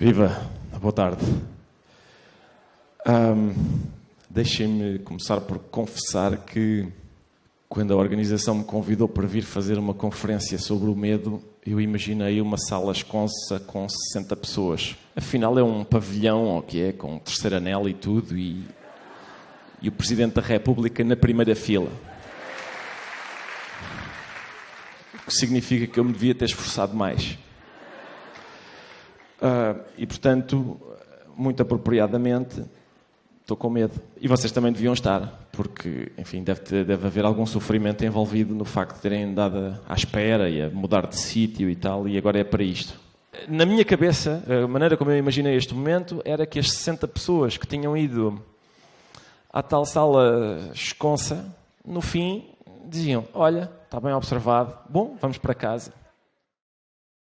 Viva! Boa tarde. Um, Deixem-me começar por confessar que, quando a organização me convidou para vir fazer uma conferência sobre o medo, eu imaginei uma sala esconsa com 60 pessoas. Afinal, é um pavilhão, o que é, com terceiro anel e tudo, e, e o Presidente da República na primeira fila. O que significa que eu me devia ter esforçado mais. Uh, e, portanto, muito apropriadamente, estou com medo. E vocês também deviam estar, porque, enfim, deve, ter, deve haver algum sofrimento envolvido no facto de terem andado à espera e a mudar de sítio e tal, e agora é para isto. Na minha cabeça, a maneira como eu imaginei este momento era que as 60 pessoas que tinham ido à tal sala esconsa, no fim, diziam: Olha, está bem observado, bom, vamos para casa.